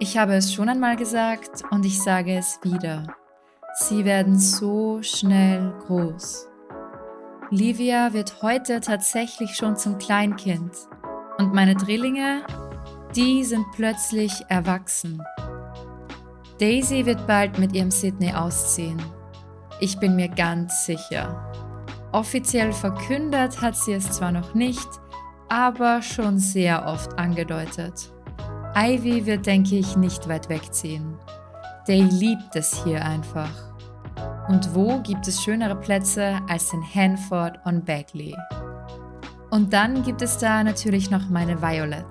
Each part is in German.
Ich habe es schon einmal gesagt und ich sage es wieder. Sie werden so schnell groß. Livia wird heute tatsächlich schon zum Kleinkind. Und meine Drillinge, die sind plötzlich erwachsen. Daisy wird bald mit ihrem Sydney ausziehen. Ich bin mir ganz sicher. Offiziell verkündet hat sie es zwar noch nicht, aber schon sehr oft angedeutet. Ivy wird, denke ich, nicht weit wegziehen. Day liebt es hier einfach. Und wo gibt es schönere Plätze als in Hanford on Bagley? Und dann gibt es da natürlich noch meine Violet.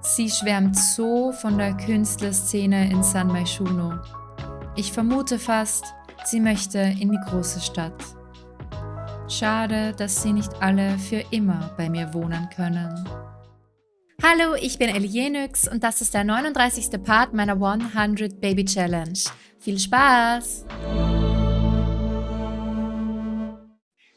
Sie schwärmt so von der Künstlerszene in San Myshuno. Ich vermute fast, sie möchte in die große Stadt. Schade, dass sie nicht alle für immer bei mir wohnen können. Hallo, ich bin Elienix und das ist der 39. Part meiner 100 Baby Challenge. Viel Spaß!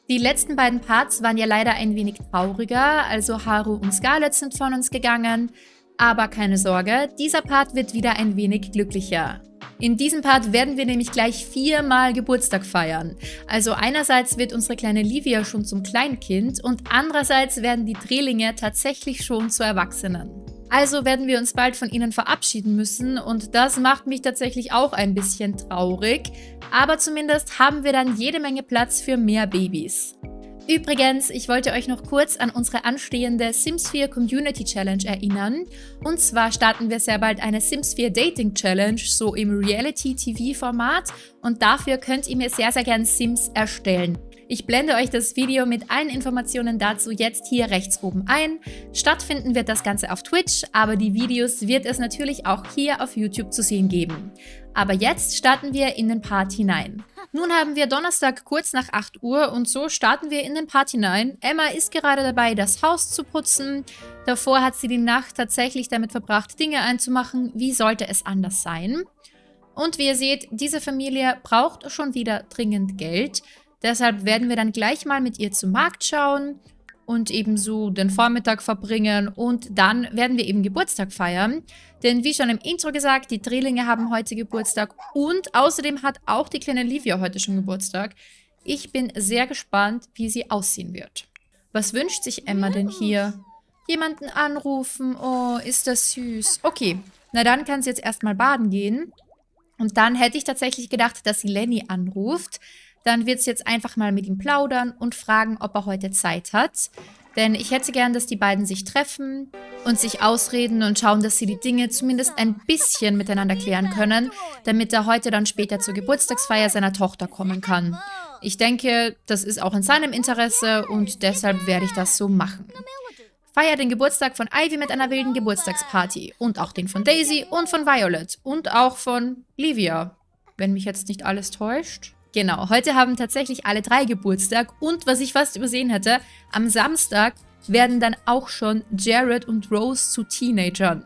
Die letzten beiden Parts waren ja leider ein wenig trauriger, also Haru und Scarlett sind von uns gegangen. Aber keine Sorge, dieser Part wird wieder ein wenig glücklicher. In diesem Part werden wir nämlich gleich viermal Geburtstag feiern. Also einerseits wird unsere kleine Livia schon zum Kleinkind und andererseits werden die Drehlinge tatsächlich schon zu Erwachsenen. Also werden wir uns bald von ihnen verabschieden müssen und das macht mich tatsächlich auch ein bisschen traurig. Aber zumindest haben wir dann jede Menge Platz für mehr Babys. Übrigens, ich wollte euch noch kurz an unsere anstehende Sims 4 Community Challenge erinnern. Und zwar starten wir sehr bald eine Sims 4 Dating Challenge, so im Reality-TV-Format. Und dafür könnt ihr mir sehr, sehr gern Sims erstellen. Ich blende euch das Video mit allen Informationen dazu jetzt hier rechts oben ein. Stattfinden wird das Ganze auf Twitch, aber die Videos wird es natürlich auch hier auf YouTube zu sehen geben. Aber jetzt starten wir in den Part hinein. Nun haben wir Donnerstag kurz nach 8 Uhr und so starten wir in den Part hinein. Emma ist gerade dabei, das Haus zu putzen. Davor hat sie die Nacht tatsächlich damit verbracht, Dinge einzumachen. Wie sollte es anders sein? Und wie ihr seht, diese Familie braucht schon wieder dringend Geld. Deshalb werden wir dann gleich mal mit ihr zum Markt schauen und ebenso den Vormittag verbringen und dann werden wir eben Geburtstag feiern. Denn wie schon im Intro gesagt, die Drillinge haben heute Geburtstag und außerdem hat auch die kleine Livia heute schon Geburtstag. Ich bin sehr gespannt, wie sie aussehen wird. Was wünscht sich Emma denn hier? Jemanden anrufen? Oh, ist das süß. Okay, na dann kann sie jetzt erstmal baden gehen. Und dann hätte ich tatsächlich gedacht, dass sie Lenny anruft dann wird sie jetzt einfach mal mit ihm plaudern und fragen, ob er heute Zeit hat. Denn ich hätte gern, dass die beiden sich treffen und sich ausreden und schauen, dass sie die Dinge zumindest ein bisschen miteinander klären können, damit er heute dann später zur Geburtstagsfeier seiner Tochter kommen kann. Ich denke, das ist auch in seinem Interesse und deshalb werde ich das so machen. Feier den Geburtstag von Ivy mit einer wilden Geburtstagsparty und auch den von Daisy und von Violet und auch von Livia, wenn mich jetzt nicht alles täuscht. Genau, heute haben tatsächlich alle drei Geburtstag und was ich fast übersehen hätte, am Samstag werden dann auch schon Jared und Rose zu Teenagern.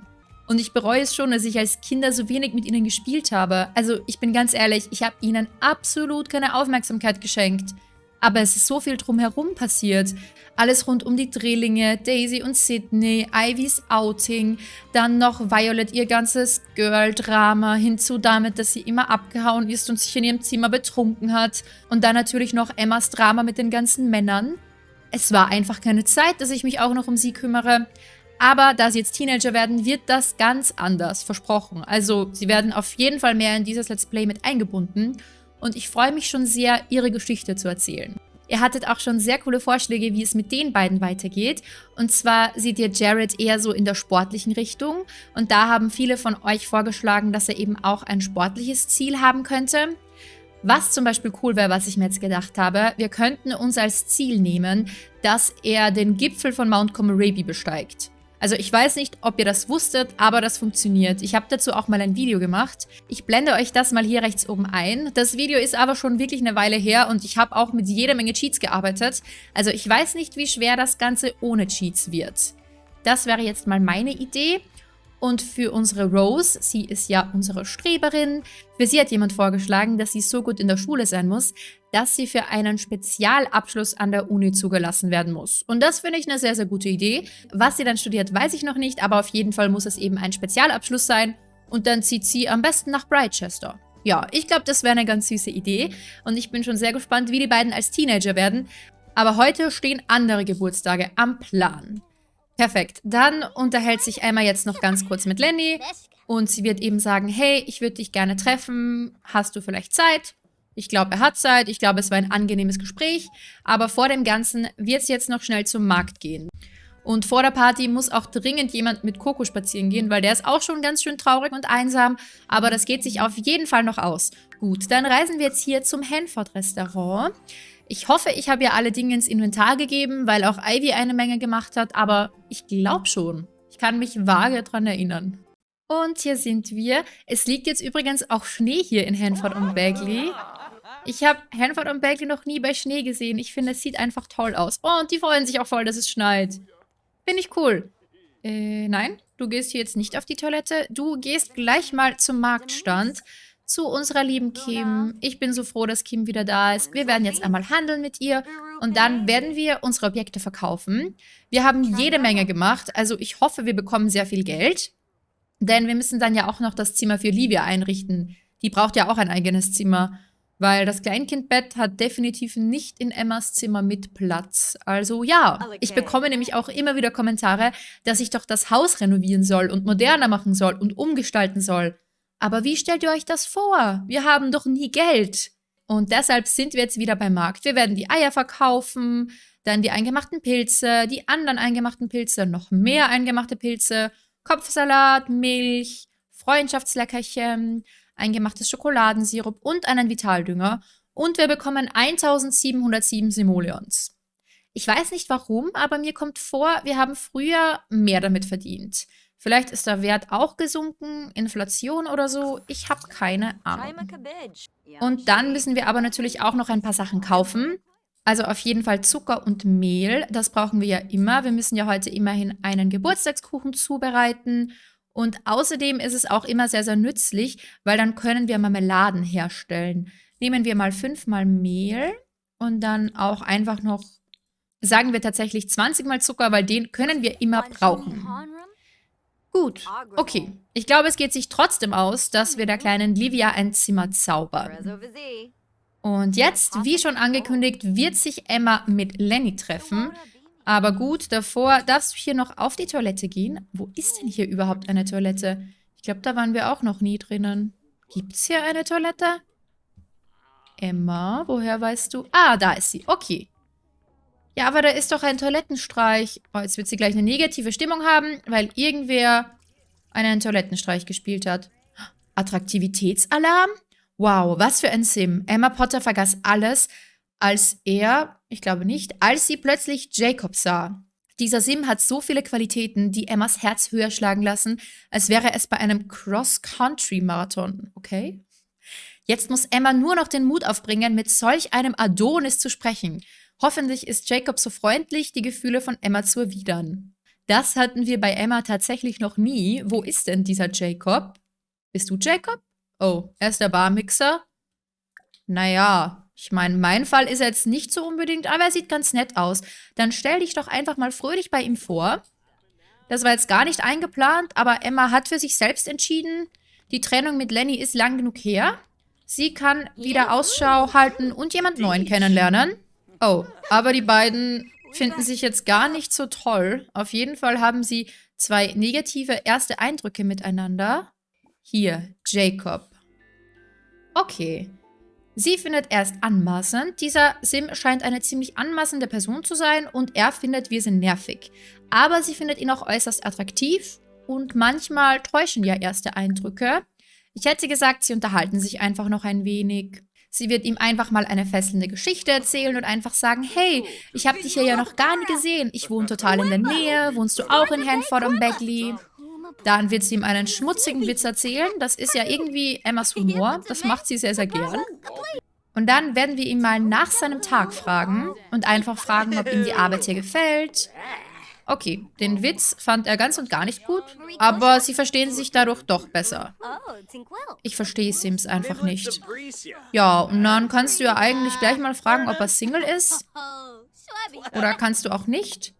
Und ich bereue es schon, dass ich als Kinder so wenig mit ihnen gespielt habe. Also ich bin ganz ehrlich, ich habe ihnen absolut keine Aufmerksamkeit geschenkt. Aber es ist so viel drumherum passiert. Alles rund um die Drillinge, Daisy und Sydney, Ivys Outing, dann noch Violet ihr ganzes Girl-Drama, hinzu damit, dass sie immer abgehauen ist und sich in ihrem Zimmer betrunken hat. Und dann natürlich noch Emmas Drama mit den ganzen Männern. Es war einfach keine Zeit, dass ich mich auch noch um sie kümmere. Aber da sie jetzt Teenager werden, wird das ganz anders, versprochen. Also sie werden auf jeden Fall mehr in dieses Let's Play mit eingebunden und ich freue mich schon sehr, ihre Geschichte zu erzählen. Ihr hattet auch schon sehr coole Vorschläge, wie es mit den beiden weitergeht. Und zwar seht ihr Jared eher so in der sportlichen Richtung. Und da haben viele von euch vorgeschlagen, dass er eben auch ein sportliches Ziel haben könnte. Was zum Beispiel cool wäre, was ich mir jetzt gedacht habe, wir könnten uns als Ziel nehmen, dass er den Gipfel von Mount Comoraby besteigt. Also ich weiß nicht, ob ihr das wusstet, aber das funktioniert. Ich habe dazu auch mal ein Video gemacht. Ich blende euch das mal hier rechts oben ein. Das Video ist aber schon wirklich eine Weile her und ich habe auch mit jeder Menge Cheats gearbeitet. Also ich weiß nicht, wie schwer das Ganze ohne Cheats wird. Das wäre jetzt mal meine Idee. Und für unsere Rose, sie ist ja unsere Streberin, für sie hat jemand vorgeschlagen, dass sie so gut in der Schule sein muss, dass sie für einen Spezialabschluss an der Uni zugelassen werden muss. Und das finde ich eine sehr, sehr gute Idee. Was sie dann studiert, weiß ich noch nicht, aber auf jeden Fall muss es eben ein Spezialabschluss sein. und dann zieht sie am besten nach Brightchester. Ja, ich glaube, das wäre eine ganz süße Idee und ich bin schon sehr gespannt, wie die beiden als Teenager werden. Aber heute stehen andere Geburtstage am Plan. Perfekt, dann unterhält sich Emma jetzt noch ganz kurz mit Lenny und sie wird eben sagen, hey, ich würde dich gerne treffen, hast du vielleicht Zeit? Ich glaube, er hat Zeit, ich glaube, es war ein angenehmes Gespräch, aber vor dem Ganzen wird es jetzt noch schnell zum Markt gehen. Und vor der Party muss auch dringend jemand mit Coco spazieren gehen, weil der ist auch schon ganz schön traurig und einsam. Aber das geht sich auf jeden Fall noch aus. Gut, dann reisen wir jetzt hier zum Hanford-Restaurant. Ich hoffe, ich habe ja alle Dinge ins Inventar gegeben, weil auch Ivy eine Menge gemacht hat. Aber ich glaube schon. Ich kann mich vage daran erinnern. Und hier sind wir. Es liegt jetzt übrigens auch Schnee hier in Hanford und Bagley. Ich habe Hanford und Bagley noch nie bei Schnee gesehen. Ich finde, es sieht einfach toll aus. Oh, und die freuen sich auch voll, dass es schneit. Finde ich cool. Äh, nein, du gehst hier jetzt nicht auf die Toilette. Du gehst gleich mal zum Marktstand zu unserer lieben Kim. Ich bin so froh, dass Kim wieder da ist. Wir werden jetzt einmal handeln mit ihr und dann werden wir unsere Objekte verkaufen. Wir haben jede Menge gemacht, also ich hoffe, wir bekommen sehr viel Geld. Denn wir müssen dann ja auch noch das Zimmer für Livia einrichten. Die braucht ja auch ein eigenes Zimmer. Weil das Kleinkindbett hat definitiv nicht in Emmas Zimmer mit Platz. Also ja, ich bekomme nämlich auch immer wieder Kommentare, dass ich doch das Haus renovieren soll und moderner machen soll und umgestalten soll. Aber wie stellt ihr euch das vor? Wir haben doch nie Geld. Und deshalb sind wir jetzt wieder beim Markt. Wir werden die Eier verkaufen, dann die eingemachten Pilze, die anderen eingemachten Pilze, noch mehr eingemachte Pilze, Kopfsalat, Milch, Freundschaftsleckerchen, eingemachtes Schokoladensirup und einen Vitaldünger und wir bekommen 1707 Simoleons. Ich weiß nicht warum, aber mir kommt vor, wir haben früher mehr damit verdient. Vielleicht ist der Wert auch gesunken, Inflation oder so. Ich habe keine Ahnung. Und dann müssen wir aber natürlich auch noch ein paar Sachen kaufen. Also auf jeden Fall Zucker und Mehl. Das brauchen wir ja immer. Wir müssen ja heute immerhin einen Geburtstagskuchen zubereiten. Und außerdem ist es auch immer sehr, sehr nützlich, weil dann können wir Marmeladen herstellen. Nehmen wir mal fünfmal Mehl und dann auch einfach noch, sagen wir tatsächlich 20 mal Zucker, weil den können wir immer brauchen. Gut, okay. Ich glaube, es geht sich trotzdem aus, dass wir der kleinen Livia ein Zimmer zaubern. Und jetzt, wie schon angekündigt, wird sich Emma mit Lenny treffen. Aber gut, davor darfst du hier noch auf die Toilette gehen. Wo ist denn hier überhaupt eine Toilette? Ich glaube, da waren wir auch noch nie drinnen. Gibt es hier eine Toilette? Emma, woher weißt du? Ah, da ist sie. Okay. Ja, aber da ist doch ein Toilettenstreich. Oh, jetzt wird sie gleich eine negative Stimmung haben, weil irgendwer einen Toilettenstreich gespielt hat. Attraktivitätsalarm? Wow, was für ein Sim. Emma Potter vergaß alles, als er, ich glaube nicht, als sie plötzlich Jacob sah. Dieser Sim hat so viele Qualitäten, die Emmas Herz höher schlagen lassen, als wäre es bei einem Cross-Country-Marathon, okay? Jetzt muss Emma nur noch den Mut aufbringen, mit solch einem Adonis zu sprechen. Hoffentlich ist Jacob so freundlich, die Gefühle von Emma zu erwidern. Das hatten wir bei Emma tatsächlich noch nie. Wo ist denn dieser Jacob? Bist du Jacob? Oh, er ist der Barmixer? Naja, ich meine, mein Fall ist jetzt nicht so unbedingt, aber er sieht ganz nett aus. Dann stell dich doch einfach mal fröhlich bei ihm vor. Das war jetzt gar nicht eingeplant, aber Emma hat für sich selbst entschieden, die Trennung mit Lenny ist lang genug her. Sie kann wieder Ausschau halten und jemand Neuen kennenlernen. Oh, aber die beiden finden sich jetzt gar nicht so toll. Auf jeden Fall haben sie zwei negative erste Eindrücke miteinander. Hier, Jacob. Okay. Sie findet erst anmaßend. Dieser Sim scheint eine ziemlich anmaßende Person zu sein und er findet, wir sind nervig. Aber sie findet ihn auch äußerst attraktiv und manchmal täuschen ja erste Eindrücke. Ich hätte gesagt, sie unterhalten sich einfach noch ein wenig. Sie wird ihm einfach mal eine fesselnde Geschichte erzählen und einfach sagen, hey, ich habe dich hier ja noch gar nie gesehen. Ich wohne total in der Nähe. Wohnst du auch in Hanford und Beckley? Dann wird sie ihm einen schmutzigen Witz erzählen. Das ist ja irgendwie Emmas Humor. Das macht sie sehr, sehr gern. Und dann werden wir ihn mal nach seinem Tag fragen und einfach fragen, ob ihm die Arbeit hier gefällt. Okay, den Witz fand er ganz und gar nicht gut, aber sie verstehen sich dadurch doch besser. Ich verstehe Sims einfach nicht. Ja, und dann kannst du ja eigentlich gleich mal fragen, ob er Single ist. Oder kannst du auch nicht?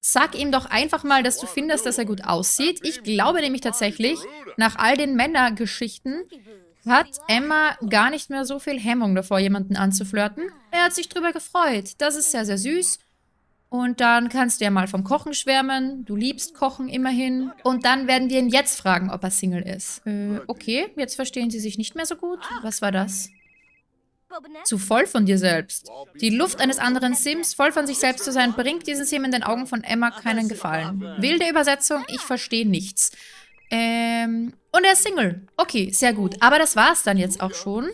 Sag ihm doch einfach mal, dass du findest, dass er gut aussieht. Ich glaube nämlich tatsächlich, nach all den Männergeschichten hat Emma gar nicht mehr so viel Hemmung davor, jemanden anzuflirten. Er hat sich drüber gefreut. Das ist sehr, sehr süß. Und dann kannst du ja mal vom Kochen schwärmen. Du liebst Kochen immerhin. Und dann werden wir ihn jetzt fragen, ob er Single ist. Äh, okay, jetzt verstehen sie sich nicht mehr so gut. Was war das? Zu voll von dir selbst. Die Luft eines anderen Sims, voll von sich selbst zu sein, bringt diesen Sim in den Augen von Emma keinen Gefallen. Wilde Übersetzung, ich verstehe nichts. Ähm, und er ist Single. Okay, sehr gut. Aber das war's dann jetzt auch schon.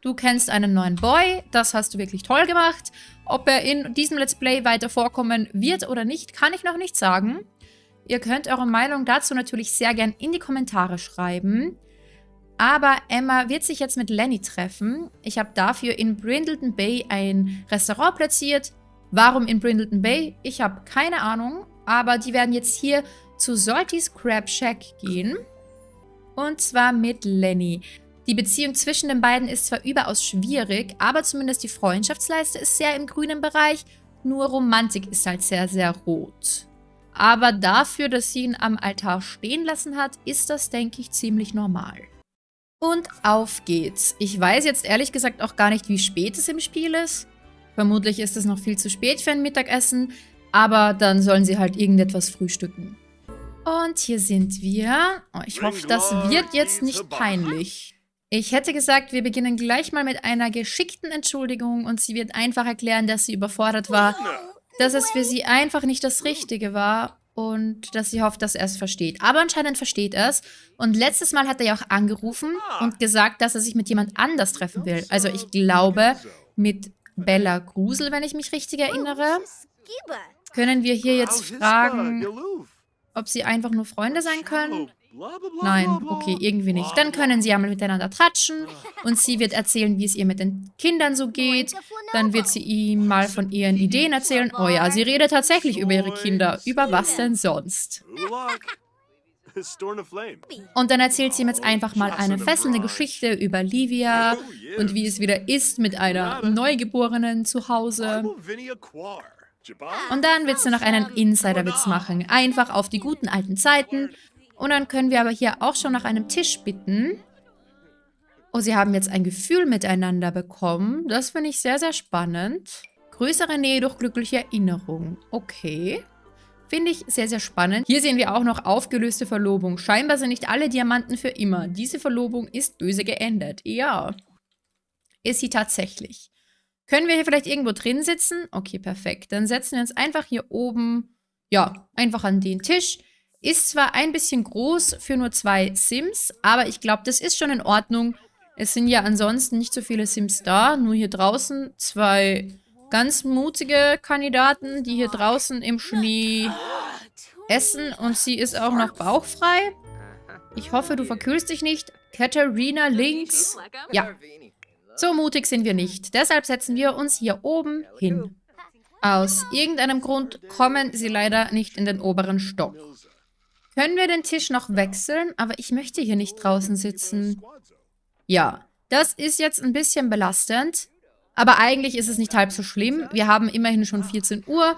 Du kennst einen neuen Boy, das hast du wirklich toll gemacht. Ob er in diesem Let's Play weiter vorkommen wird oder nicht, kann ich noch nicht sagen. Ihr könnt eure Meinung dazu natürlich sehr gern in die Kommentare schreiben. Aber Emma wird sich jetzt mit Lenny treffen. Ich habe dafür in Brindleton Bay ein Restaurant platziert. Warum in Brindleton Bay? Ich habe keine Ahnung. Aber die werden jetzt hier zu Salty's Crab Shack gehen. Und zwar mit Lenny. Die Beziehung zwischen den beiden ist zwar überaus schwierig, aber zumindest die Freundschaftsleiste ist sehr im grünen Bereich. Nur Romantik ist halt sehr, sehr rot. Aber dafür, dass sie ihn am Altar stehen lassen hat, ist das, denke ich, ziemlich normal. Und auf geht's. Ich weiß jetzt ehrlich gesagt auch gar nicht, wie spät es im Spiel ist. Vermutlich ist es noch viel zu spät für ein Mittagessen, aber dann sollen sie halt irgendetwas frühstücken. Und hier sind wir. Oh, ich hoffe, das wird jetzt nicht peinlich. Ich hätte gesagt, wir beginnen gleich mal mit einer geschickten Entschuldigung und sie wird einfach erklären, dass sie überfordert war, dass es für sie einfach nicht das Richtige war und dass sie hofft, dass er es versteht. Aber anscheinend versteht er es. Und letztes Mal hat er ja auch angerufen und gesagt, dass er sich mit jemand anders treffen will. Also ich glaube, mit Bella Grusel, wenn ich mich richtig erinnere. Können wir hier jetzt fragen, ob sie einfach nur Freunde sein können? Nein, okay, irgendwie nicht. Dann können sie ja mal miteinander tratschen und sie wird erzählen, wie es ihr mit den Kindern so geht. Dann wird sie ihm mal von ihren Ideen erzählen. Oh ja, sie redet tatsächlich über ihre Kinder. Über was denn sonst? Und dann erzählt sie ihm jetzt einfach mal eine fesselnde Geschichte über Livia und wie es wieder ist mit einer Neugeborenen zu Hause. Und dann wird sie noch einen Insider-Witz machen. Einfach auf die guten alten Zeiten und dann können wir aber hier auch schon nach einem Tisch bitten. Oh, sie haben jetzt ein Gefühl miteinander bekommen. Das finde ich sehr, sehr spannend. Größere Nähe durch glückliche Erinnerung. Okay. Finde ich sehr, sehr spannend. Hier sehen wir auch noch aufgelöste Verlobung. Scheinbar sind nicht alle Diamanten für immer. Diese Verlobung ist böse geendet. Ja. Ist sie tatsächlich. Können wir hier vielleicht irgendwo drin sitzen? Okay, perfekt. Dann setzen wir uns einfach hier oben, ja, einfach an den Tisch. Ist zwar ein bisschen groß für nur zwei Sims, aber ich glaube, das ist schon in Ordnung. Es sind ja ansonsten nicht so viele Sims da, nur hier draußen zwei ganz mutige Kandidaten, die hier draußen im Schnee essen und sie ist auch noch bauchfrei. Ich hoffe, du verkühlst dich nicht. Katharina links. Ja, so mutig sind wir nicht. Deshalb setzen wir uns hier oben hin. Aus irgendeinem Grund kommen sie leider nicht in den oberen Stock. Können wir den Tisch noch wechseln? Aber ich möchte hier nicht draußen sitzen. Ja, das ist jetzt ein bisschen belastend. Aber eigentlich ist es nicht halb so schlimm. Wir haben immerhin schon 14 Uhr.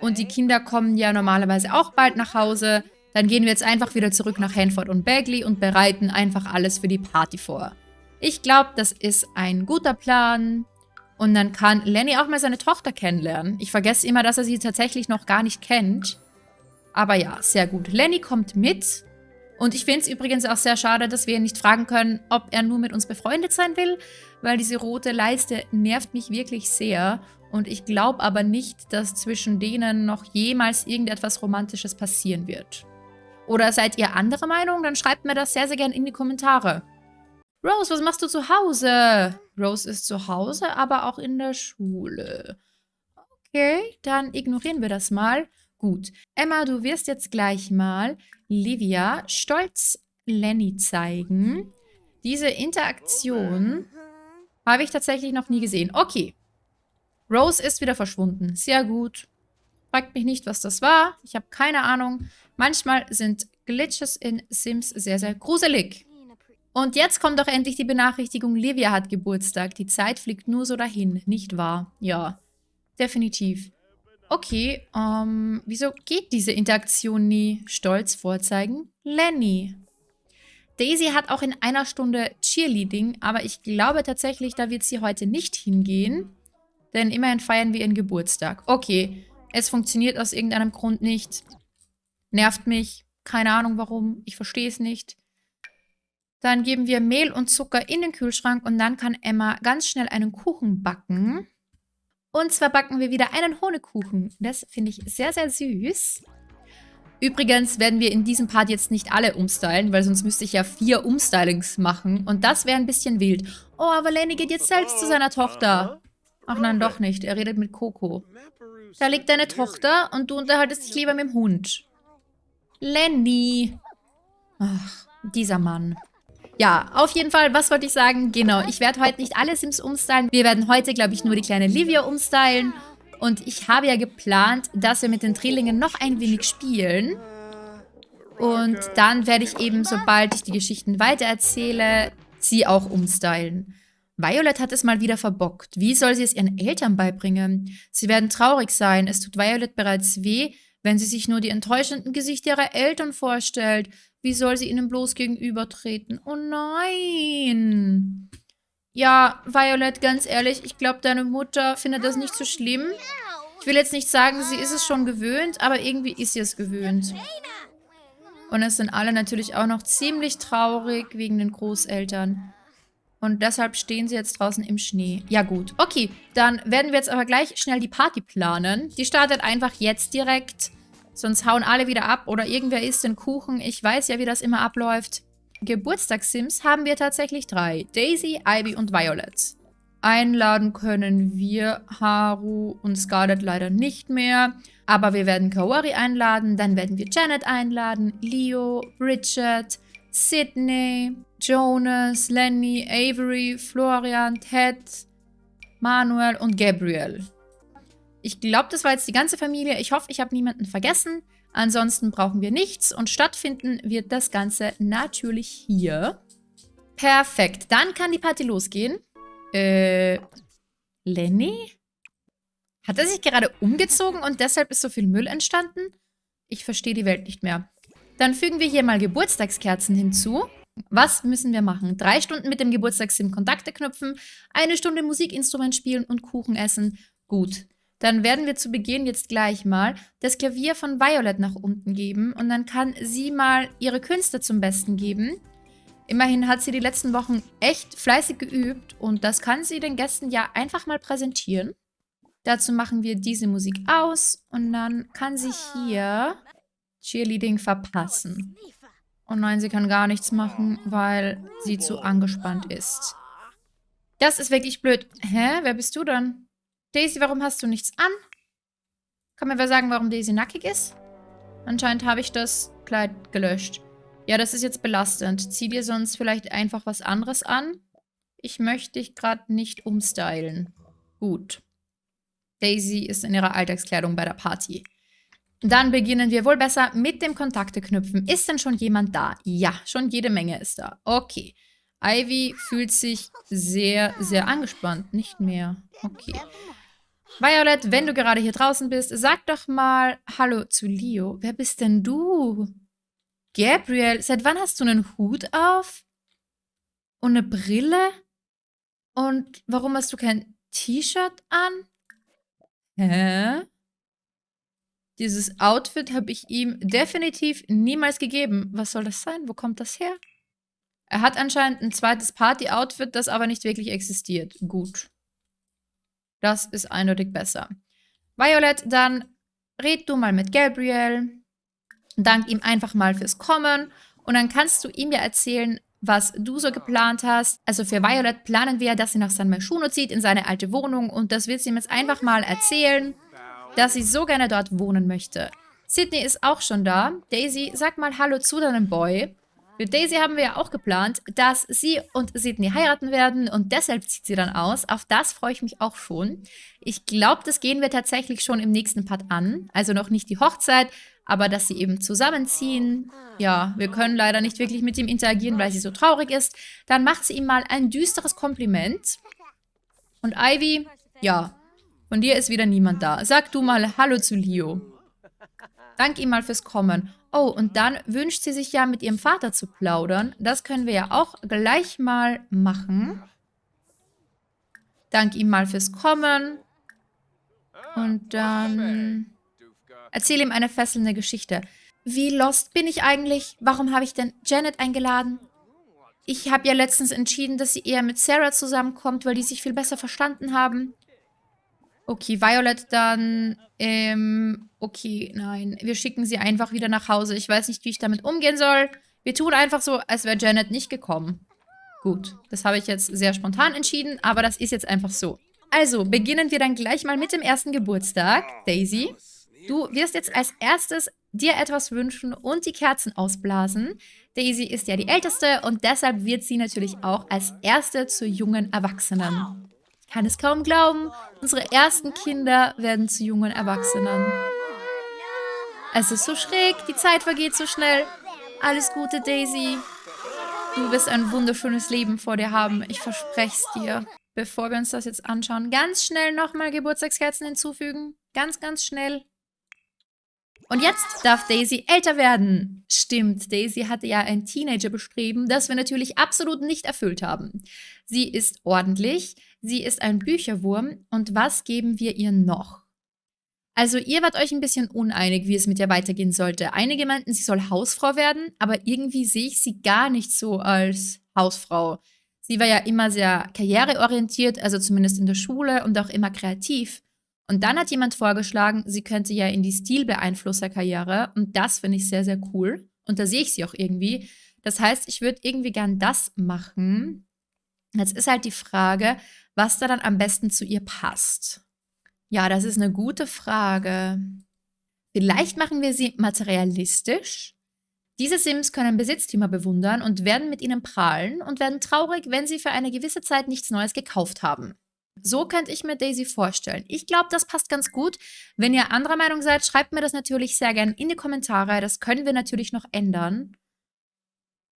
Und die Kinder kommen ja normalerweise auch bald nach Hause. Dann gehen wir jetzt einfach wieder zurück nach Hanford und Bagley und bereiten einfach alles für die Party vor. Ich glaube, das ist ein guter Plan. Und dann kann Lenny auch mal seine Tochter kennenlernen. Ich vergesse immer, dass er sie tatsächlich noch gar nicht kennt. Aber ja, sehr gut. Lenny kommt mit. Und ich finde es übrigens auch sehr schade, dass wir ihn nicht fragen können, ob er nur mit uns befreundet sein will, weil diese rote Leiste nervt mich wirklich sehr. Und ich glaube aber nicht, dass zwischen denen noch jemals irgendetwas Romantisches passieren wird. Oder seid ihr anderer Meinung? Dann schreibt mir das sehr, sehr gerne in die Kommentare. Rose, was machst du zu Hause? Rose ist zu Hause, aber auch in der Schule. Okay, dann ignorieren wir das mal. Gut. Emma, du wirst jetzt gleich mal Livia stolz Lenny zeigen. Diese Interaktion habe ich tatsächlich noch nie gesehen. Okay. Rose ist wieder verschwunden. Sehr gut. Fragt mich nicht, was das war. Ich habe keine Ahnung. Manchmal sind Glitches in Sims sehr, sehr gruselig. Und jetzt kommt doch endlich die Benachrichtigung, Livia hat Geburtstag. Die Zeit fliegt nur so dahin, nicht wahr? Ja, definitiv. Okay, ähm, wieso geht diese Interaktion nie? Stolz vorzeigen. Lenny. Daisy hat auch in einer Stunde Cheerleading, aber ich glaube tatsächlich, da wird sie heute nicht hingehen. Denn immerhin feiern wir ihren Geburtstag. Okay, es funktioniert aus irgendeinem Grund nicht. Nervt mich. Keine Ahnung warum. Ich verstehe es nicht. Dann geben wir Mehl und Zucker in den Kühlschrank und dann kann Emma ganz schnell einen Kuchen backen. Und zwar backen wir wieder einen Honigkuchen. Das finde ich sehr, sehr süß. Übrigens werden wir in diesem Part jetzt nicht alle umstylen, weil sonst müsste ich ja vier Umstylings machen. Und das wäre ein bisschen wild. Oh, aber Lenny geht jetzt selbst zu seiner Tochter. Ach nein, doch nicht. Er redet mit Coco. Da liegt deine Tochter und du unterhaltest dich lieber mit dem Hund. Lenny. Ach, dieser Mann. Ja, auf jeden Fall, was wollte ich sagen? Genau, ich werde heute nicht alle Sims umstylen. Wir werden heute, glaube ich, nur die kleine Livia umstylen. Und ich habe ja geplant, dass wir mit den Drillingen noch ein wenig spielen. Und dann werde ich eben, sobald ich die Geschichten weitererzähle, sie auch umstylen. Violet hat es mal wieder verbockt. Wie soll sie es ihren Eltern beibringen? Sie werden traurig sein. Es tut Violet bereits weh, wenn sie sich nur die enttäuschenden Gesichter ihrer Eltern vorstellt. Wie soll sie ihnen bloß gegenübertreten? Oh nein! Ja, Violet, ganz ehrlich, ich glaube, deine Mutter findet das nicht so schlimm. Ich will jetzt nicht sagen, sie ist es schon gewöhnt, aber irgendwie ist sie es gewöhnt. Und es sind alle natürlich auch noch ziemlich traurig wegen den Großeltern. Und deshalb stehen sie jetzt draußen im Schnee. Ja gut, okay. Dann werden wir jetzt aber gleich schnell die Party planen. Die startet einfach jetzt direkt. Sonst hauen alle wieder ab oder irgendwer isst den Kuchen. Ich weiß ja, wie das immer abläuft. Geburtstagssims haben wir tatsächlich drei. Daisy, Ivy und Violet. Einladen können wir Haru und Scarlett leider nicht mehr. Aber wir werden Kawari einladen, dann werden wir Janet einladen, Leo, Richard, Sydney, Jonas, Lenny, Avery, Florian, Ted, Manuel und Gabriel. Ich glaube, das war jetzt die ganze Familie. Ich hoffe, ich habe niemanden vergessen. Ansonsten brauchen wir nichts und stattfinden wird das Ganze natürlich hier. Perfekt, dann kann die Party losgehen. Äh, Lenny? Hat er sich gerade umgezogen und deshalb ist so viel Müll entstanden? Ich verstehe die Welt nicht mehr. Dann fügen wir hier mal Geburtstagskerzen hinzu. Was müssen wir machen? Drei Stunden mit dem Geburtstagssim Kontakte knüpfen, eine Stunde Musikinstrument spielen und Kuchen essen. Gut. Dann werden wir zu Beginn jetzt gleich mal das Klavier von Violet nach unten geben und dann kann sie mal ihre Künste zum Besten geben. Immerhin hat sie die letzten Wochen echt fleißig geübt und das kann sie den Gästen ja einfach mal präsentieren. Dazu machen wir diese Musik aus und dann kann sie hier Cheerleading verpassen. Oh nein, sie kann gar nichts machen, weil sie zu angespannt ist. Das ist wirklich blöd. Hä? Wer bist du dann? Daisy, warum hast du nichts an? Kann mir wer sagen, warum Daisy nackig ist? Anscheinend habe ich das Kleid gelöscht. Ja, das ist jetzt belastend. Zieh dir sonst vielleicht einfach was anderes an. Ich möchte dich gerade nicht umstylen. Gut. Daisy ist in ihrer Alltagskleidung bei der Party. Dann beginnen wir wohl besser mit dem Kontakte knüpfen. Ist denn schon jemand da? Ja, schon jede Menge ist da. Okay. Ivy fühlt sich sehr, sehr angespannt. Nicht mehr. Okay. Violet, wenn du gerade hier draußen bist, sag doch mal Hallo zu Leo. Wer bist denn du? Gabriel, seit wann hast du einen Hut auf? Und eine Brille? Und warum hast du kein T-Shirt an? Hä? Dieses Outfit habe ich ihm definitiv niemals gegeben. Was soll das sein? Wo kommt das her? Er hat anscheinend ein zweites Party-Outfit, das aber nicht wirklich existiert. Gut. Das ist eindeutig besser. Violet, dann red du mal mit Gabriel. Dank ihm einfach mal fürs Kommen. Und dann kannst du ihm ja erzählen, was du so geplant hast. Also für Violet planen wir, dass sie nach San Myshuno zieht, in seine alte Wohnung. Und das wird sie ihm jetzt einfach mal erzählen dass sie so gerne dort wohnen möchte. Sydney ist auch schon da. Daisy, sag mal Hallo zu deinem Boy. Für Daisy haben wir ja auch geplant, dass sie und Sydney heiraten werden und deshalb zieht sie dann aus. Auf das freue ich mich auch schon. Ich glaube, das gehen wir tatsächlich schon im nächsten Part an. Also noch nicht die Hochzeit, aber dass sie eben zusammenziehen. Ja, wir können leider nicht wirklich mit ihm interagieren, weil sie so traurig ist. Dann macht sie ihm mal ein düsteres Kompliment. Und Ivy, ja, Von dir ist wieder niemand da. Sag du mal Hallo zu Leo. Dank ihm mal fürs Kommen. Oh, und dann wünscht sie sich ja mit ihrem Vater zu plaudern. Das können wir ja auch gleich mal machen. Dank ihm mal fürs Kommen. Und dann erzähl ihm eine fesselnde Geschichte. Wie lost bin ich eigentlich? Warum habe ich denn Janet eingeladen? Ich habe ja letztens entschieden, dass sie eher mit Sarah zusammenkommt, weil die sich viel besser verstanden haben. Okay, Violet dann, ähm, okay, nein. Wir schicken sie einfach wieder nach Hause. Ich weiß nicht, wie ich damit umgehen soll. Wir tun einfach so, als wäre Janet nicht gekommen. Gut, das habe ich jetzt sehr spontan entschieden, aber das ist jetzt einfach so. Also, beginnen wir dann gleich mal mit dem ersten Geburtstag. Daisy, du wirst jetzt als erstes dir etwas wünschen und die Kerzen ausblasen. Daisy ist ja die Älteste und deshalb wird sie natürlich auch als Erste zur jungen Erwachsenen. Kann es kaum glauben, unsere ersten Kinder werden zu jungen Erwachsenen. Es ist so schräg, die Zeit vergeht so schnell. Alles Gute, Daisy. Du wirst ein wunderschönes Leben vor dir haben, ich verspreche es dir bevor wir uns das jetzt anschauen, ganz schnell nochmal Geburtstagskerzen hinzufügen. Ganz, ganz schnell. Und jetzt darf Daisy älter werden. Stimmt, Daisy hatte ja ein Teenager-Bestreben, das wir natürlich absolut nicht erfüllt haben. Sie ist ordentlich, sie ist ein Bücherwurm und was geben wir ihr noch? Also ihr wart euch ein bisschen uneinig, wie es mit ihr weitergehen sollte. Einige meinten, sie soll Hausfrau werden, aber irgendwie sehe ich sie gar nicht so als Hausfrau. Sie war ja immer sehr karriereorientiert, also zumindest in der Schule und auch immer kreativ. Und dann hat jemand vorgeschlagen, sie könnte ja in die Stilbeeinflusserkarriere und das finde ich sehr, sehr cool. Und da sehe ich sie auch irgendwie. Das heißt, ich würde irgendwie gern das machen. Jetzt ist halt die Frage, was da dann am besten zu ihr passt. Ja, das ist eine gute Frage. Vielleicht machen wir sie materialistisch. Diese Sims können Besitztümer bewundern und werden mit ihnen prahlen und werden traurig, wenn sie für eine gewisse Zeit nichts Neues gekauft haben. So könnte ich mir Daisy vorstellen. Ich glaube, das passt ganz gut. Wenn ihr anderer Meinung seid, schreibt mir das natürlich sehr gerne in die Kommentare. Das können wir natürlich noch ändern.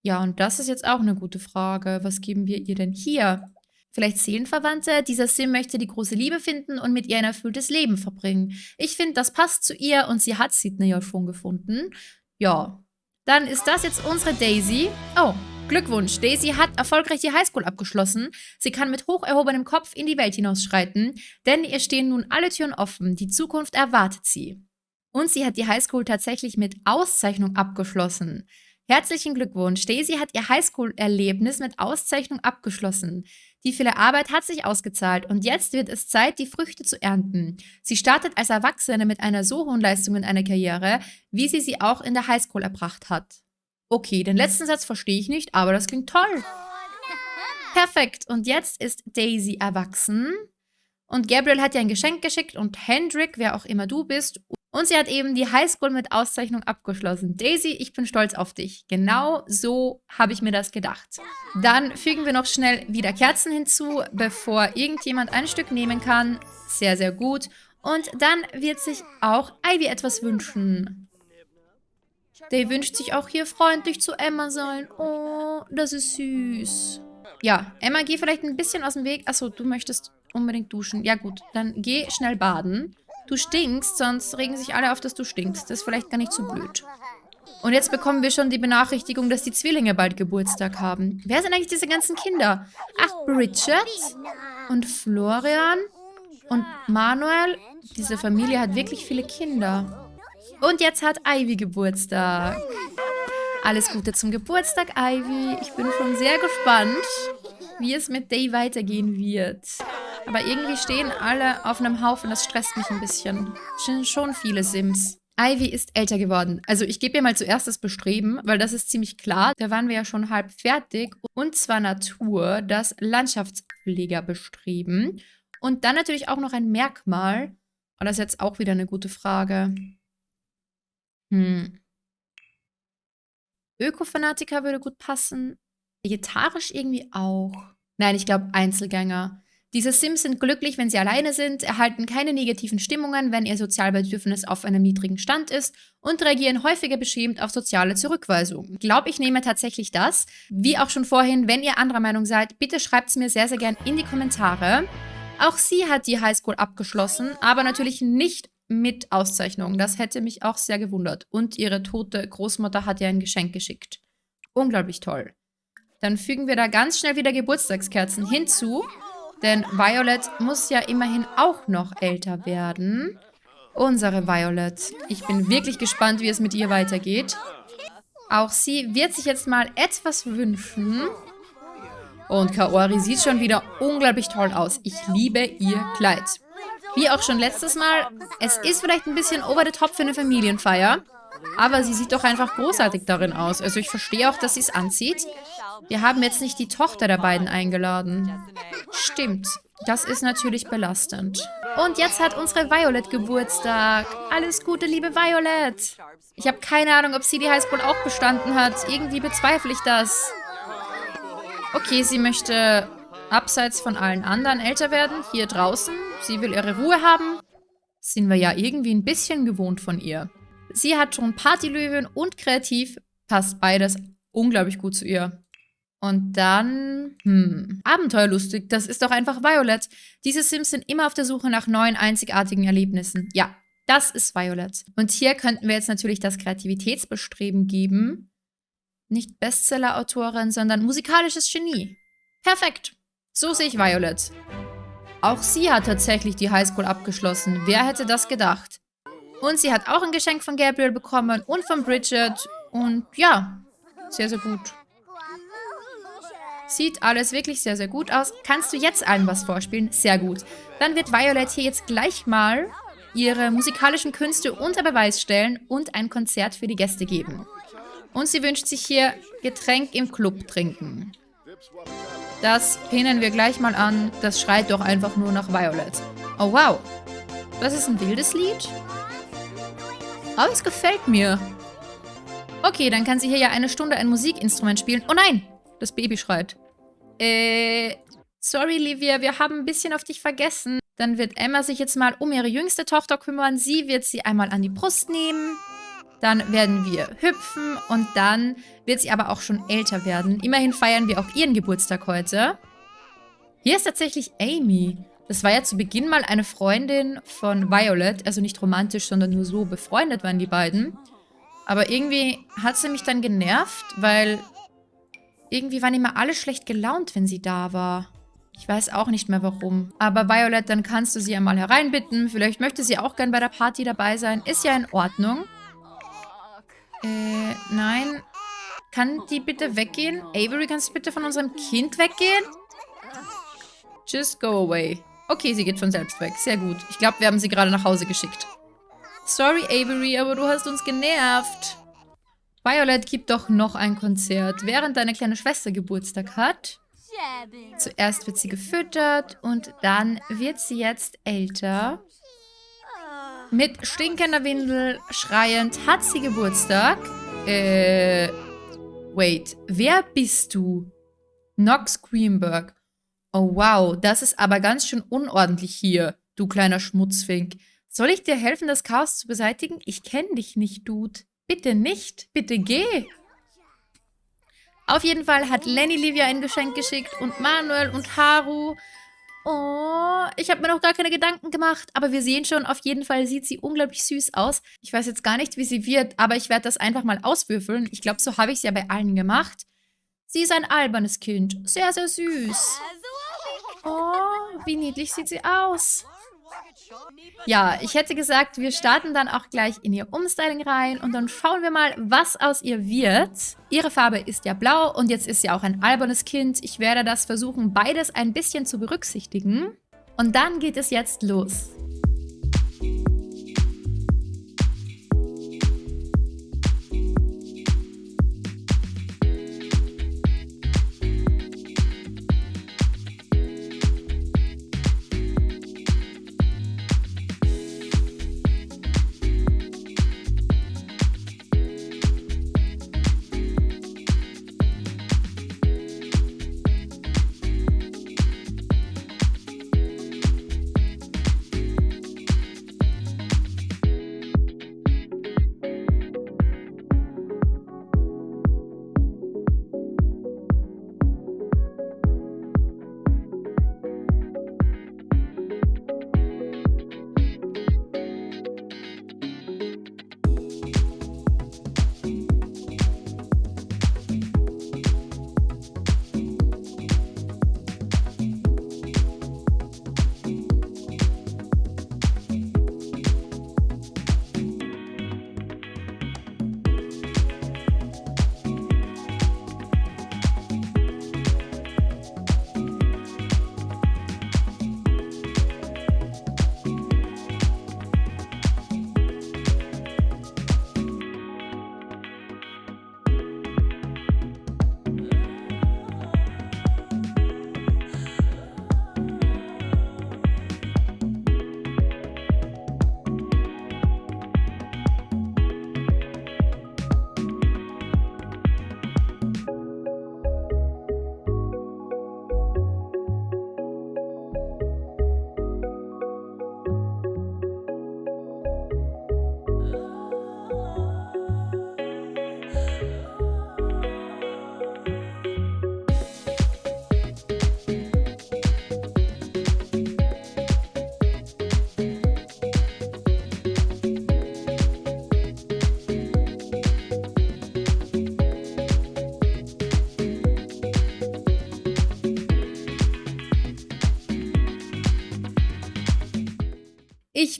Ja, und das ist jetzt auch eine gute Frage. Was geben wir ihr denn hier? Vielleicht Seelenverwandte? Dieser Sim möchte die große Liebe finden und mit ihr ein erfülltes Leben verbringen. Ich finde, das passt zu ihr und sie hat Sidney ja schon gefunden. Ja, dann ist das jetzt unsere Daisy. Oh, Glückwunsch. Daisy hat erfolgreich die Highschool abgeschlossen. Sie kann mit hoch erhobenem Kopf in die Welt hinausschreiten, denn ihr stehen nun alle Türen offen. Die Zukunft erwartet sie. Und sie hat die Highschool tatsächlich mit Auszeichnung abgeschlossen. Herzlichen Glückwunsch. Daisy hat ihr Highschool-Erlebnis mit Auszeichnung abgeschlossen. Die viele Arbeit hat sich ausgezahlt und jetzt wird es Zeit, die Früchte zu ernten. Sie startet als Erwachsene mit einer so hohen Leistung in einer Karriere, wie sie sie auch in der Highschool erbracht hat. Okay, den letzten Satz verstehe ich nicht, aber das klingt toll. Perfekt. Und jetzt ist Daisy erwachsen. Und Gabriel hat ihr ein Geschenk geschickt und Hendrik, wer auch immer du bist, und sie hat eben die Highschool mit Auszeichnung abgeschlossen. Daisy, ich bin stolz auf dich. Genau so habe ich mir das gedacht. Dann fügen wir noch schnell wieder Kerzen hinzu, bevor irgendjemand ein Stück nehmen kann. Sehr, sehr gut. Und dann wird sich auch Ivy etwas wünschen. Day wünscht sich auch hier freundlich zu Emma sein. Oh, das ist süß. Ja, Emma, geh vielleicht ein bisschen aus dem Weg. Achso, du möchtest unbedingt duschen. Ja gut, dann geh schnell baden. Du stinkst, sonst regen sich alle auf, dass du stinkst. Das ist vielleicht gar nicht so blöd. Und jetzt bekommen wir schon die Benachrichtigung, dass die Zwillinge bald Geburtstag haben. Wer sind eigentlich diese ganzen Kinder? Ach, Bridget und Florian und Manuel. Diese Familie hat wirklich viele Kinder. Und jetzt hat Ivy Geburtstag. Alles Gute zum Geburtstag, Ivy. Ich bin schon sehr gespannt, wie es mit Day weitergehen wird. Aber irgendwie stehen alle auf einem Haufen, das stresst mich ein bisschen. Es sind schon viele Sims. Ivy ist älter geworden. Also ich gebe ihr mal zuerst das Bestreben, weil das ist ziemlich klar. Da waren wir ja schon halb fertig. Und zwar Natur, das Landschaftspflegerbestreben. Und dann natürlich auch noch ein Merkmal. Und das ist jetzt auch wieder eine gute Frage. Hm. Ökofanatiker würde gut passen. Vegetarisch irgendwie auch. Nein, ich glaube Einzelgänger. Diese Sims sind glücklich, wenn sie alleine sind, erhalten keine negativen Stimmungen, wenn ihr Sozialbedürfnis auf einem niedrigen Stand ist und reagieren häufiger beschämt auf soziale Zurückweisung. Ich glaube, ich nehme tatsächlich das. Wie auch schon vorhin, wenn ihr anderer Meinung seid, bitte schreibt es mir sehr, sehr gern in die Kommentare. Auch sie hat die Highschool abgeschlossen, aber natürlich nicht mit Auszeichnung. Das hätte mich auch sehr gewundert. Und ihre tote Großmutter hat ihr ein Geschenk geschickt. Unglaublich toll. Dann fügen wir da ganz schnell wieder Geburtstagskerzen hinzu. Denn Violet muss ja immerhin auch noch älter werden. Unsere Violet. Ich bin wirklich gespannt, wie es mit ihr weitergeht. Auch sie wird sich jetzt mal etwas wünschen. Und Kaori sieht schon wieder unglaublich toll aus. Ich liebe ihr Kleid. Wie auch schon letztes Mal, es ist vielleicht ein bisschen over the top für eine Familienfeier. Aber sie sieht doch einfach großartig darin aus. Also ich verstehe auch, dass sie es anzieht. Wir haben jetzt nicht die Tochter der beiden eingeladen. Stimmt. Das ist natürlich belastend. Und jetzt hat unsere Violet Geburtstag. Alles Gute, liebe Violet. Ich habe keine Ahnung, ob sie die Highschool auch bestanden hat. Irgendwie bezweifle ich das. Okay, sie möchte abseits von allen anderen älter werden, hier draußen. Sie will ihre Ruhe haben. Sind wir ja irgendwie ein bisschen gewohnt von ihr. Sie hat schon Partylöwen und kreativ. Passt beides unglaublich gut zu ihr. Und dann, hm, abenteuerlustig, das ist doch einfach Violet. Diese Sims sind immer auf der Suche nach neuen, einzigartigen Erlebnissen. Ja, das ist Violet. Und hier könnten wir jetzt natürlich das Kreativitätsbestreben geben. Nicht Bestseller-Autorin, sondern musikalisches Genie. Perfekt. So sehe ich Violet. Auch sie hat tatsächlich die Highschool abgeschlossen. Wer hätte das gedacht? Und sie hat auch ein Geschenk von Gabriel bekommen und von Bridget. Und ja, sehr, sehr gut. Sieht alles wirklich sehr, sehr gut aus. Kannst du jetzt allen was vorspielen? Sehr gut. Dann wird Violet hier jetzt gleich mal ihre musikalischen Künste unter Beweis stellen und ein Konzert für die Gäste geben. Und sie wünscht sich hier Getränk im Club trinken. Das pinnen wir gleich mal an. Das schreit doch einfach nur nach Violet. Oh, wow. Das ist ein wildes Lied. Aber es gefällt mir. Okay, dann kann sie hier ja eine Stunde ein Musikinstrument spielen. Oh nein, das Baby schreit. Äh, sorry, Livia, wir haben ein bisschen auf dich vergessen. Dann wird Emma sich jetzt mal um ihre jüngste Tochter kümmern. Sie wird sie einmal an die Brust nehmen. Dann werden wir hüpfen und dann wird sie aber auch schon älter werden. Immerhin feiern wir auch ihren Geburtstag heute. Hier ist tatsächlich Amy. Das war ja zu Beginn mal eine Freundin von Violet. Also nicht romantisch, sondern nur so befreundet waren die beiden. Aber irgendwie hat sie mich dann genervt, weil irgendwie waren immer alle schlecht gelaunt, wenn sie da war. Ich weiß auch nicht mehr warum. Aber Violet, dann kannst du sie einmal hereinbitten. Vielleicht möchte sie auch gern bei der Party dabei sein. Ist ja in Ordnung. Äh, nein. Kann die bitte weggehen? Avery, kannst du bitte von unserem Kind weggehen? Just go away. Okay, sie geht von selbst weg. Sehr gut. Ich glaube, wir haben sie gerade nach Hause geschickt. Sorry, Avery, aber du hast uns genervt. Violet gibt doch noch ein Konzert, während deine kleine Schwester Geburtstag hat. Zuerst wird sie gefüttert und dann wird sie jetzt älter. Mit stinkender Windel, schreiend, hat sie Geburtstag. Äh, wait, wer bist du? Nox Greenberg. Oh wow, das ist aber ganz schön unordentlich hier, du kleiner Schmutzfink. Soll ich dir helfen, das Chaos zu beseitigen? Ich kenne dich nicht, Dude. Bitte nicht, bitte geh. Auf jeden Fall hat Lenny Livia ein Geschenk geschickt und Manuel und Haru. Oh, ich habe mir noch gar keine Gedanken gemacht, aber wir sehen schon, auf jeden Fall sieht sie unglaublich süß aus. Ich weiß jetzt gar nicht, wie sie wird, aber ich werde das einfach mal auswürfeln. Ich glaube, so habe ich es ja bei allen gemacht. Sie ist ein albernes Kind. Sehr, sehr süß. Oh, wie niedlich sieht sie aus. Ja, ich hätte gesagt, wir starten dann auch gleich in ihr Umstyling rein und dann schauen wir mal, was aus ihr wird. Ihre Farbe ist ja blau und jetzt ist sie auch ein albernes Kind. Ich werde das versuchen, beides ein bisschen zu berücksichtigen. Und dann geht es jetzt los.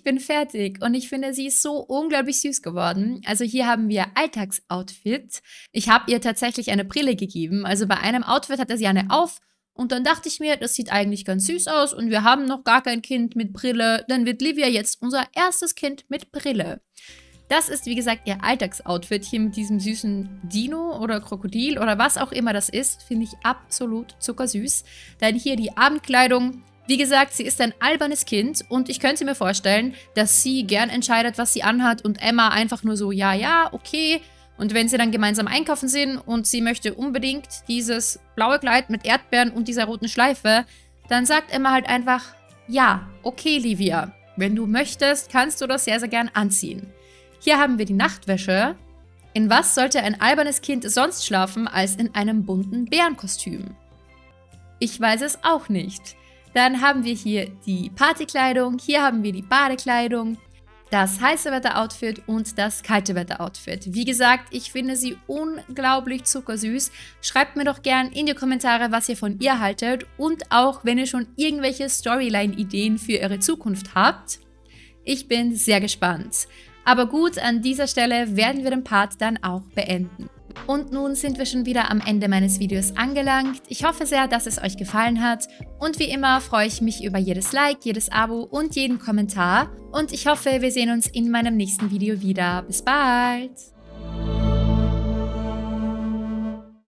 Bin fertig und ich finde, sie ist so unglaublich süß geworden. Also hier haben wir Alltagsoutfit. Ich habe ihr tatsächlich eine Brille gegeben. Also bei einem Outfit hatte sie eine auf und dann dachte ich mir, das sieht eigentlich ganz süß aus und wir haben noch gar kein Kind mit Brille. Dann wird Livia jetzt unser erstes Kind mit Brille. Das ist, wie gesagt, ihr Alltagsoutfit hier mit diesem süßen Dino oder Krokodil oder was auch immer das ist. Finde ich absolut zuckersüß. Dann hier die Abendkleidung wie gesagt, sie ist ein albernes Kind und ich könnte mir vorstellen, dass sie gern entscheidet, was sie anhat und Emma einfach nur so, ja, ja, okay. Und wenn sie dann gemeinsam einkaufen sind und sie möchte unbedingt dieses blaue Kleid mit Erdbeeren und dieser roten Schleife, dann sagt Emma halt einfach, ja, okay, Livia, wenn du möchtest, kannst du das sehr, sehr gern anziehen. Hier haben wir die Nachtwäsche. In was sollte ein albernes Kind sonst schlafen als in einem bunten Bärenkostüm? Ich weiß es auch nicht. Dann haben wir hier die Partykleidung, hier haben wir die Badekleidung, das heiße Wetter-Outfit und das kalte Wetter-Outfit. Wie gesagt, ich finde sie unglaublich zuckersüß. Schreibt mir doch gern in die Kommentare, was ihr von ihr haltet und auch, wenn ihr schon irgendwelche Storyline-Ideen für eure Zukunft habt. Ich bin sehr gespannt. Aber gut, an dieser Stelle werden wir den Part dann auch beenden. Und nun sind wir schon wieder am Ende meines Videos angelangt. Ich hoffe sehr, dass es euch gefallen hat. Und wie immer freue ich mich über jedes Like, jedes Abo und jeden Kommentar. Und ich hoffe, wir sehen uns in meinem nächsten Video wieder. Bis bald!